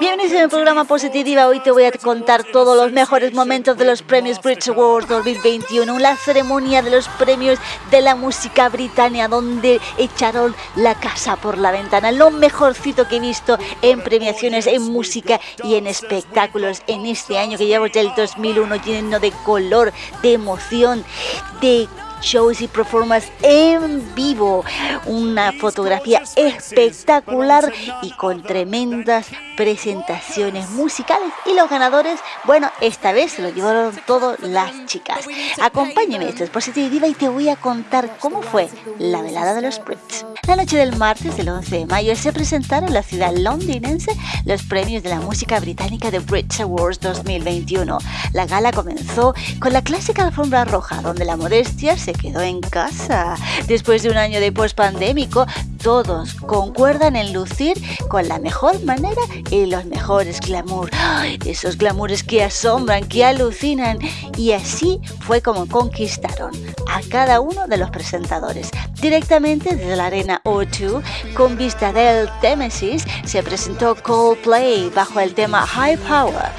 Bienvenidos a mi programa Positiva. Hoy te voy a contar todos los mejores momentos de los premios Brit Awards 2021, la ceremonia de los premios de la música británica donde echaron la casa por la ventana. Lo mejorcito que he visto en premiaciones, en música y en espectáculos en este año que llevamos del 2001 lleno de color, de emoción, de shows y performances en vivo. Una fotografía espectacular y con tremendas presentaciones musicales. Y los ganadores, bueno, esta vez se lo llevaron todas las chicas. Acompáñeme, esto es Positiva y te voy a contar cómo fue la velada de los Brits. La noche del martes del 11 de mayo se presentaron en la ciudad londinense los premios de la música británica de Brits Awards 2021. La gala comenzó con la clásica alfombra roja, donde la modestia se quedó en casa. Después de un año de post-pandémico, todos concuerdan en lucir con la mejor manera y los mejores glamour. esos glamours que asombran, que alucinan. Y así fue como conquistaron a cada uno de los presentadores. Directamente desde la arena O2, con vista del Témesis, se presentó Coldplay bajo el tema High Power.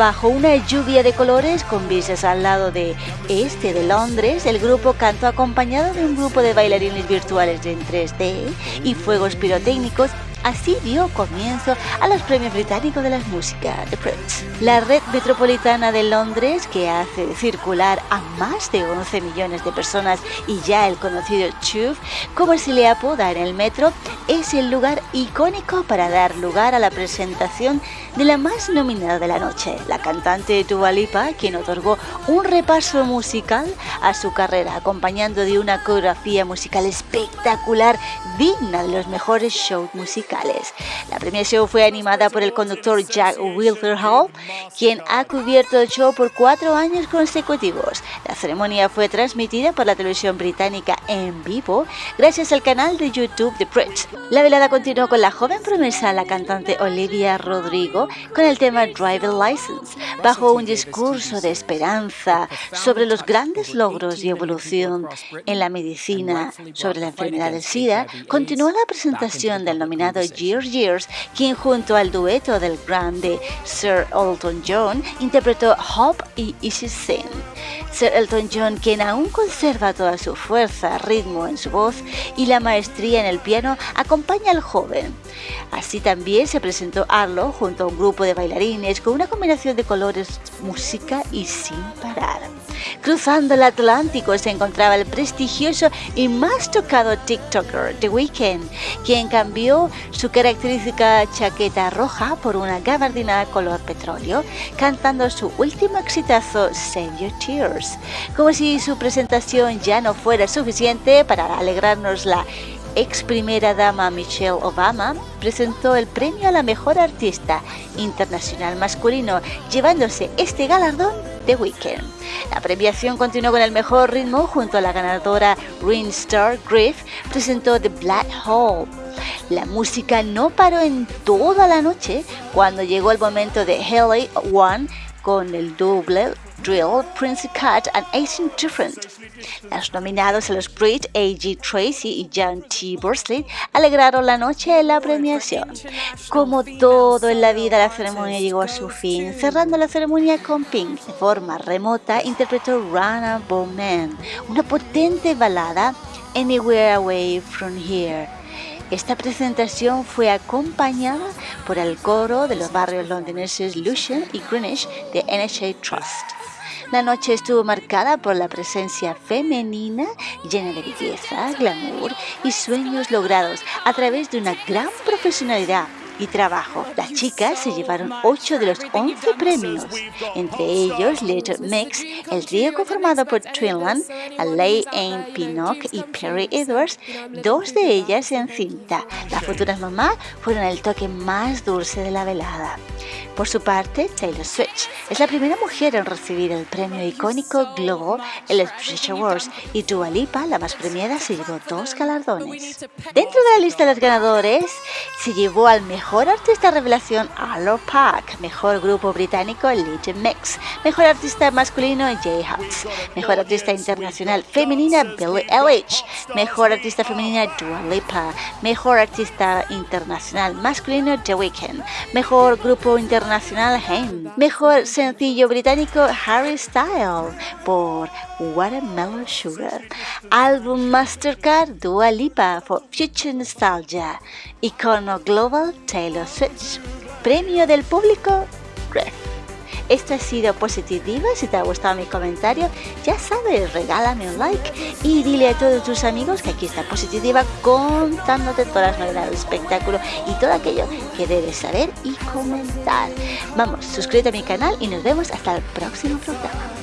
Bajo una lluvia de colores con vistas al lado de este de Londres, el grupo cantó acompañado de un grupo de bailarines virtuales en 3D y fuegos pirotécnicos Así dio comienzo a los premios británicos de la música, The Prince. La red metropolitana de Londres, que hace circular a más de 11 millones de personas y ya el conocido Tube, como se le apoda en el metro, es el lugar icónico para dar lugar a la presentación de la más nominada de la noche, la cantante Dua Lipa, quien otorgó un repaso musical a su carrera, acompañando de una coreografía musical espectacular, digna de los mejores shows musicales la premiación fue animada por el conductor Jack Wilderhall, quien ha cubierto el show por cuatro años consecutivos. La ceremonia fue transmitida por la televisión británica en vivo gracias al canal de YouTube de Pritch. La velada continuó con la joven promesa, la cantante Olivia Rodrigo, con el tema Driver License, bajo un discurso de esperanza sobre los grandes logros y evolución en la medicina sobre la enfermedad del SIDA. Continuó la presentación del nominado Years Years, quien junto al dueto del grande Sir Elton John interpretó Hope y Easy Sin. Sir Elton John, quien aún conserva toda su fuerza, ritmo en su voz y la maestría en el piano, acompaña al joven. Así también se presentó Arlo junto a un grupo de bailarines con una combinación de colores, música y sin parar. Cruzando el Atlántico se encontraba el prestigioso y más tocado TikToker The Weeknd, quien cambió su característica chaqueta roja por una gabardina color petróleo, cantando su último exitazo Save Your Tears, como si su presentación ya no fuera suficiente para alegrarnos la ex primera dama Michelle Obama presentó el premio a la mejor artista internacional masculino, llevándose este galardón Weekend. La premiación continuó con el mejor ritmo junto a la ganadora Green Star Griff, presentó The Black Hole. La música no paró en toda la noche cuando llegó el momento de Haley One con el doble Drill, Prince Cut and 18 Different. Los nominados a los Brit, A.G. Tracy y John T. Bursley alegraron la noche de la premiación. Como todo en la vida, la ceremonia llegó a su fin, cerrando la ceremonia con Pink. De forma remota, interpretó Run a Man, una potente balada Anywhere Away From Here. Esta presentación fue acompañada por el coro de los barrios londineses Lucian y Greenwich de NHA Trust. La noche estuvo marcada por la presencia femenina llena de belleza, glamour y sueños logrados a través de una gran profesionalidad y trabajo. Las chicas se llevaron 8 de los 11 premios, entre ellos Little Mix, el trío conformado por Twinland, Lay Ain Pinnock y Perry Edwards, dos de ellas en cinta. Las futuras mamás fueron el toque más dulce de la velada. Por su parte, Taylor Swift es la primera mujer en recibir el premio icónico Globo en los British Awards y Dua Lipa, la más premiada, se llevó dos galardones. Dentro de la lista de los ganadores, se llevó al mejor Mejor artista revelación Arlo Park. Mejor grupo británico Legion Mix. Mejor artista masculino Jay Hux. Mejor artista internacional femenina Billie Eilish. Mejor artista femenina Dua Lipa. Mejor artista internacional masculino The Weeknd. Mejor grupo internacional Haim. Mejor sencillo británico Harry Style por Watermelon Sugar. Álbum Mastercard Dua Lipa for Future Nostalgia. Icono Global Taylor Swift. Premio del público. Esto ha sido Positiva. Si te ha gustado mi comentario, ya sabes, regálame un like y dile a todos tus amigos que aquí está Positiva contándote todas las novedades del espectáculo y todo aquello que debes saber y comentar. Vamos, suscríbete a mi canal y nos vemos hasta el próximo programa.